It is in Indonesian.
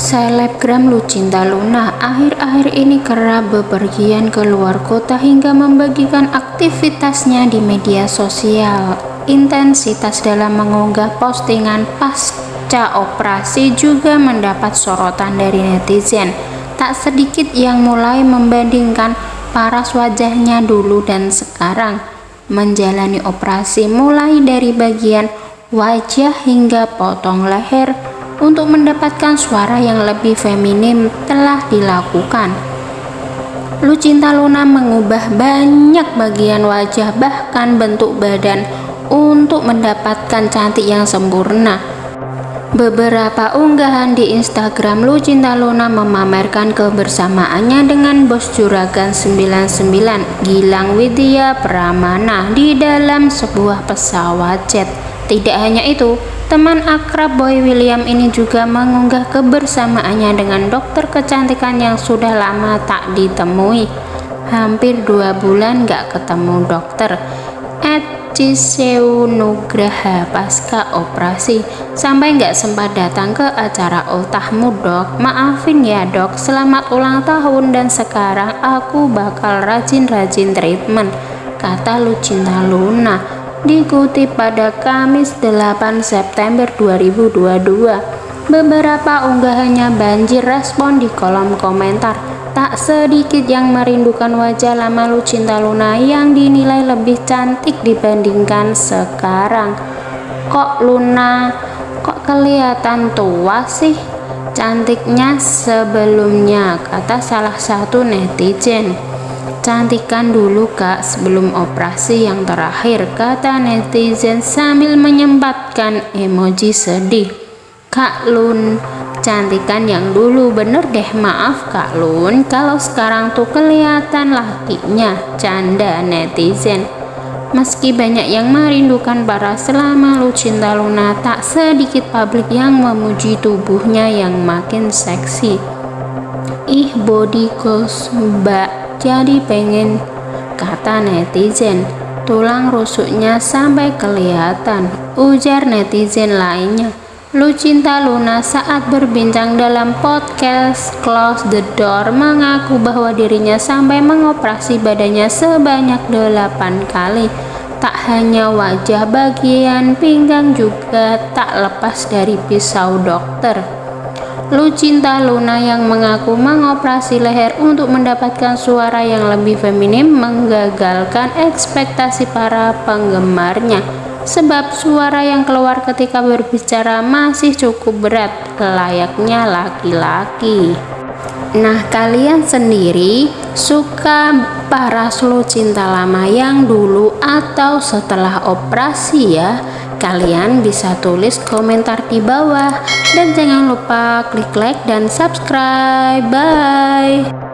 Selebgram Lucinta Luna akhir-akhir ini kerap bepergian ke luar kota hingga membagikan aktivitasnya di media sosial. Intensitas dalam mengunggah postingan pasca operasi juga mendapat sorotan dari netizen. Tak sedikit yang mulai membandingkan paras wajahnya dulu dan sekarang. Menjalani operasi mulai dari bagian wajah hingga potong leher untuk mendapatkan suara yang lebih feminim telah dilakukan. Lucinta Luna mengubah banyak bagian wajah bahkan bentuk badan untuk mendapatkan cantik yang sempurna. Beberapa unggahan di Instagram Lucinta Luna memamerkan kebersamaannya dengan bos Juragan 99 Gilang Widya Pramana di dalam sebuah pesawat jet. Tidak hanya itu, Teman akrab Boy William ini juga mengunggah kebersamaannya dengan dokter kecantikan yang sudah lama tak ditemui. Hampir dua bulan gak ketemu dokter. Ed Ciseu pasca operasi. Sampai gak sempat datang ke acara ultahmu dok. Maafin ya dok. Selamat ulang tahun dan sekarang aku bakal rajin-rajin treatment. Kata Lucinta Luna dikutip pada Kamis 8 September 2022. Beberapa unggahannya banjir respon di kolom komentar. Tak sedikit yang merindukan wajah lama Lucinta Luna yang dinilai lebih cantik dibandingkan sekarang. Kok Luna kok kelihatan tua sih? Cantiknya sebelumnya, kata salah satu netizen. Cantikan dulu kak sebelum operasi yang terakhir, kata netizen sambil menyempatkan emoji sedih. Kak Lun, cantikan yang dulu bener deh maaf Kak Lun, kalau sekarang tuh kelihatan lakinya, canda netizen. Meski banyak yang merindukan para selama Lucinta Luna, tak sedikit publik yang memuji tubuhnya yang makin seksi. Ih body goals mbak jadi pengen kata netizen. Tulang rusuknya sampai kelihatan ujar netizen lainnya. Lucinta Luna saat berbincang dalam podcast Close the Door mengaku bahwa dirinya sampai mengoperasi badannya sebanyak 8 kali. Tak hanya wajah bagian pinggang juga tak lepas dari pisau dokter Lucinta Luna yang mengaku mengoperasi leher untuk mendapatkan suara yang lebih feminim menggagalkan ekspektasi para penggemarnya. Sebab suara yang keluar ketika berbicara masih cukup berat layaknya laki-laki nah kalian sendiri suka paras Lucinta lama yang dulu atau setelah operasi ya Kalian bisa tulis komentar di bawah dan jangan lupa klik like dan subscribe. Bye.